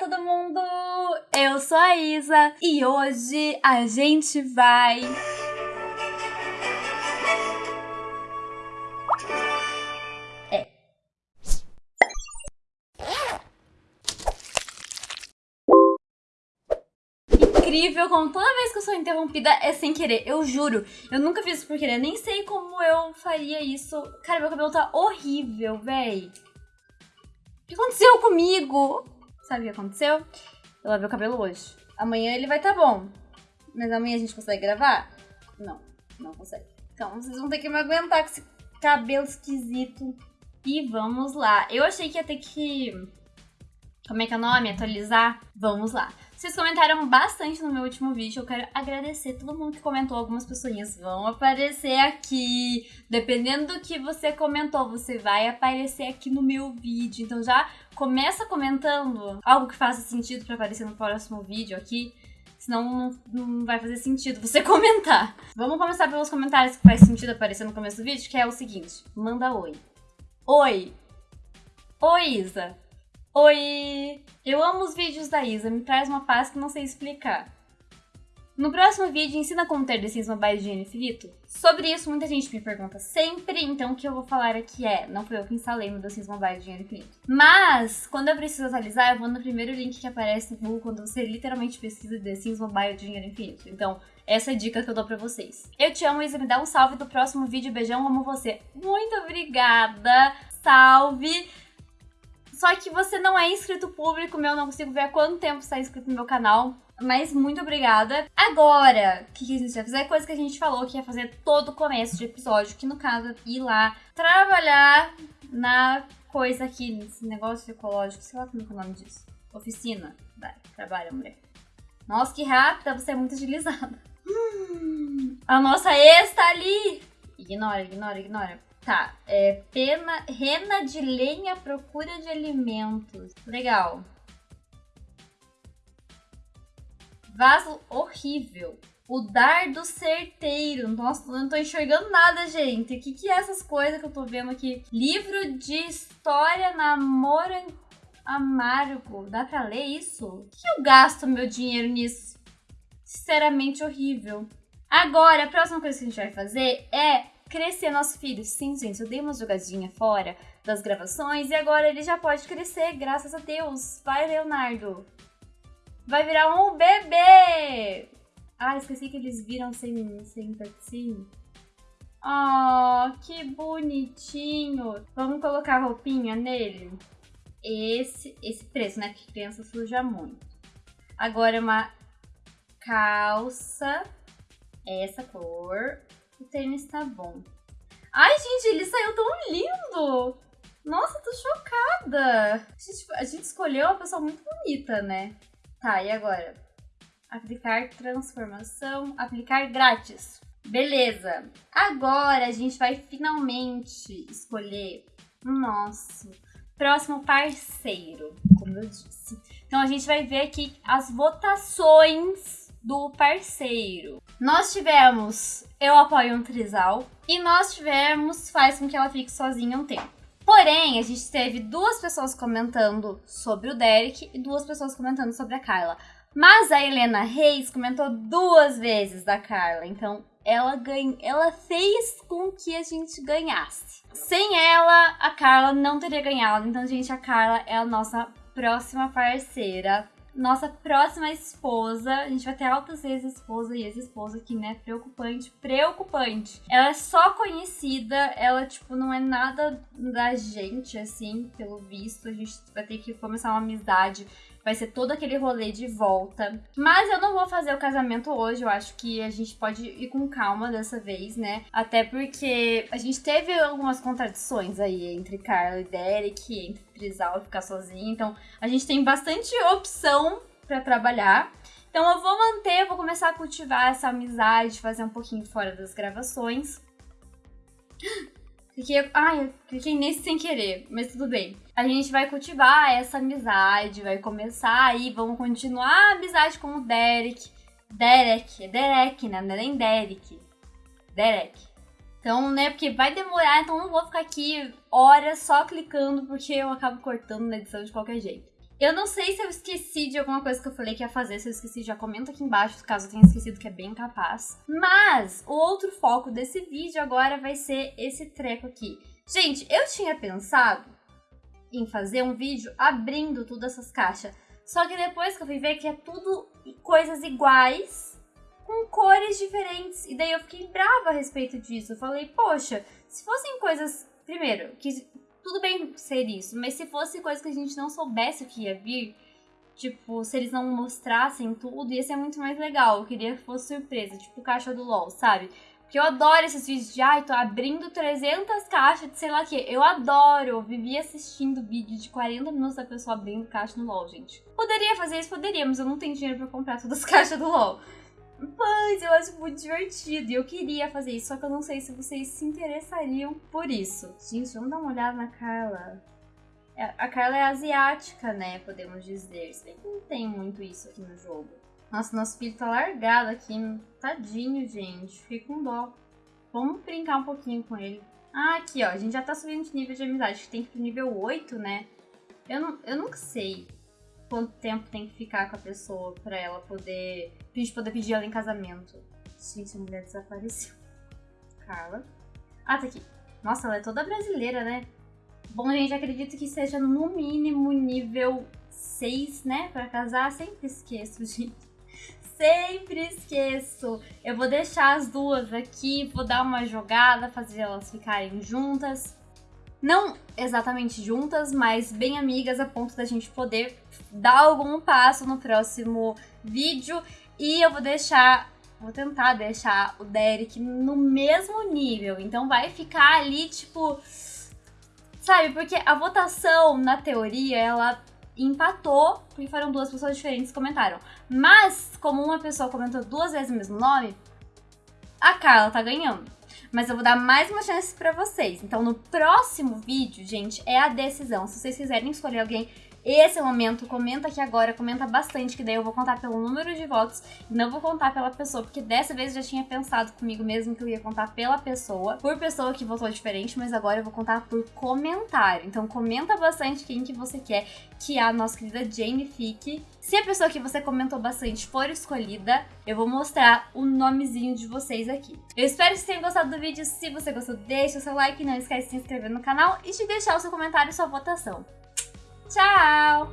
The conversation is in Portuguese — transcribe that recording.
todo mundo! Eu sou a Isa e hoje a gente vai. É. Incrível como toda vez que eu sou interrompida é sem querer, eu juro. Eu nunca fiz isso por querer, nem sei como eu faria isso. Cara, meu cabelo tá horrível, véi. O que aconteceu comigo? Sabe o que aconteceu? Eu lavei o cabelo hoje. Amanhã ele vai estar tá bom. Mas amanhã a gente consegue gravar? Não, não consegue. Então vocês vão ter que me aguentar com esse cabelo esquisito. E vamos lá. Eu achei que ia ter que. Como é que é o nome? Atualizar? Vamos lá. Vocês comentaram bastante no meu último vídeo. Eu quero agradecer todo mundo que comentou. Algumas pessoas vão aparecer aqui. Dependendo do que você comentou, você vai aparecer aqui no meu vídeo. Então já começa comentando algo que faça sentido para aparecer no próximo vídeo aqui. Senão não, não vai fazer sentido você comentar. Vamos começar pelos comentários que faz sentido aparecer no começo do vídeo, que é o seguinte. Manda oi. Oi. Oi, Isa. Oi! Eu amo os vídeos da Isa, me traz uma paz que não sei explicar. No próximo vídeo, ensina como ter The Sims Mobile de dinheiro infinito? Sobre isso, muita gente me pergunta sempre, então o que eu vou falar aqui é, não foi eu que instalei no The Sims Mobile de dinheiro infinito. Mas, quando eu preciso atualizar, eu vou no primeiro link que aparece no Google quando você literalmente pesquisa The Sims Mobile de dinheiro infinito. Então, essa é a dica que eu dou pra vocês. Eu te amo, Isa, me dá um salve do próximo vídeo, beijão, amo você. Muito obrigada, salve! Só que você não é inscrito público meu, não consigo ver há quanto tempo está inscrito no meu canal. Mas muito obrigada. Agora, o que, que a gente vai fazer? Coisa que a gente falou que ia fazer todo o começo de episódio, que no caso é ir lá trabalhar na coisa aqui, nesse negócio ecológico, sei lá como é, é o nome disso. Oficina. Vai, trabalha, mulher. Nossa, que rápida, você é muito agilizada. Hum, a nossa ex tá ali! Ignora, ignora, ignora. Tá, é pena, rena de lenha procura de alimentos. Legal. Vaso horrível. O dardo certeiro. Nossa, não tô enxergando nada, gente. O que, que é essas coisas que eu tô vendo aqui? Livro de história namoro amargo. Dá pra ler isso? O que eu gasto meu dinheiro nisso? Sinceramente horrível. Agora, a próxima coisa que a gente vai fazer é crescer nosso filho. Sim, gente, eu dei uma jogadinha fora das gravações e agora ele já pode crescer, graças a Deus. Vai, Leonardo. Vai virar um bebê! Ah, esqueci que eles viram sem, sem cutscene. Oh, que bonitinho. Vamos colocar roupinha nele? Esse, esse preço, né? Porque criança suja muito. Agora uma calça. Essa cor. O tênis tá bom. Ai, gente, ele saiu tão lindo! Nossa, tô chocada! A gente, a gente escolheu uma pessoa muito bonita, né? Tá, e agora? Aplicar transformação, aplicar grátis. Beleza. Agora a gente vai finalmente escolher o nosso próximo parceiro, como eu disse. Então a gente vai ver aqui as votações do parceiro. Nós tivemos Eu Apoio um Trisal e nós tivemos Faz com que ela fique sozinha um tempo. Porém, a gente teve duas pessoas comentando sobre o Derek e duas pessoas comentando sobre a Carla. Mas a Helena Reis comentou duas vezes da Carla, então ela, ganha, ela fez com que a gente ganhasse. Sem ela, a Carla não teria ganhado. Então, gente, a Carla é a nossa próxima parceira nossa próxima esposa, a gente vai ter altas ex-esposa e ex-esposa aqui, né? Preocupante, preocupante. Ela é só conhecida, ela, tipo, não é nada da gente, assim, pelo visto. A gente vai ter que começar uma amizade vai ser todo aquele rolê de volta. Mas eu não vou fazer o casamento hoje, eu acho que a gente pode ir com calma dessa vez, né? Até porque a gente teve algumas contradições aí entre Carla e Derek, entre Trizal ficar sozinho, então a gente tem bastante opção para trabalhar. Então eu vou manter, eu vou começar a cultivar essa amizade, fazer um pouquinho fora das gravações. Cliquei, ai, cliquei nesse sem querer, mas tudo bem. A gente vai cultivar essa amizade, vai começar aí, vamos continuar a amizade com o Derek. Derek, é Derek, né? Não é nem Derek. Derek. Então, né, porque vai demorar, então não vou ficar aqui horas só clicando, porque eu acabo cortando na edição de qualquer jeito. Eu não sei se eu esqueci de alguma coisa que eu falei que ia fazer. Se eu esqueci, já comenta aqui embaixo, caso eu tenha esquecido, que é bem capaz. Mas o outro foco desse vídeo agora vai ser esse treco aqui. Gente, eu tinha pensado em fazer um vídeo abrindo todas essas caixas. Só que depois que eu fui ver que é tudo coisas iguais, com cores diferentes. E daí eu fiquei brava a respeito disso. Eu falei, poxa, se fossem coisas. Primeiro, que tudo bem ser isso, mas se fosse coisa que a gente não soubesse o que ia vir, tipo, se eles não mostrassem tudo, ia ser muito mais legal. Eu queria que fosse surpresa, tipo caixa do LOL, sabe? Porque eu adoro esses vídeos de, ai, tô abrindo 300 caixas de sei lá o que. Eu adoro, eu vivi assistindo vídeo de 40 minutos da pessoa abrindo caixa no LoL, gente. Poderia fazer isso, poderia, mas eu não tenho dinheiro pra comprar todas as caixas do LoL. Mas eu acho muito divertido e eu queria fazer isso, só que eu não sei se vocês se interessariam por isso. Gente, vamos dar uma olhada na Carla. É, a Carla é asiática, né? Podemos dizer. Se bem que não tem muito isso aqui no jogo. Nossa, nosso filho tá largado aqui. Tadinho, gente. Fiquei com dó. Vamos brincar um pouquinho com ele. Ah, aqui, ó. A gente já tá subindo de nível de amizade. Tem que ir pro nível 8, né? Eu, não, eu nunca sei quanto tempo tem que ficar com a pessoa pra ela poder. Pra gente poder pedir ela em casamento. Gente, a mulher desapareceu. Carla. Ah, tá aqui. Nossa, ela é toda brasileira, né? Bom, gente, acredito que seja no mínimo nível 6, né? Pra casar. Sempre esqueço, gente. Sempre esqueço. Eu vou deixar as duas aqui, vou dar uma jogada, fazer elas ficarem juntas não exatamente juntas, mas bem amigas a ponto da gente poder dar algum passo no próximo vídeo. E eu vou deixar, vou tentar deixar o Derek no mesmo nível. Então vai ficar ali, tipo. Sabe, porque a votação, na teoria, ela empatou, porque foram duas pessoas diferentes que comentaram. Mas, como uma pessoa comentou duas vezes o mesmo nome, a Carla tá ganhando mas eu vou dar mais uma chance para vocês. Então, no próximo vídeo, gente, é a decisão. Se vocês quiserem escolher alguém esse é o momento, comenta aqui agora, comenta bastante, que daí eu vou contar pelo número de votos, não vou contar pela pessoa, porque dessa vez eu já tinha pensado comigo mesmo que eu ia contar pela pessoa, por pessoa que votou diferente, mas agora eu vou contar por comentário. Então comenta bastante quem que você quer que a nossa querida Jane fique. Se a pessoa que você comentou bastante for escolhida, eu vou mostrar o nomezinho de vocês aqui. Eu espero que vocês tenham gostado do vídeo. Se você gostou, deixa o seu like, não esquece de se inscrever no canal e de deixar o seu comentário e sua votação. Tchau!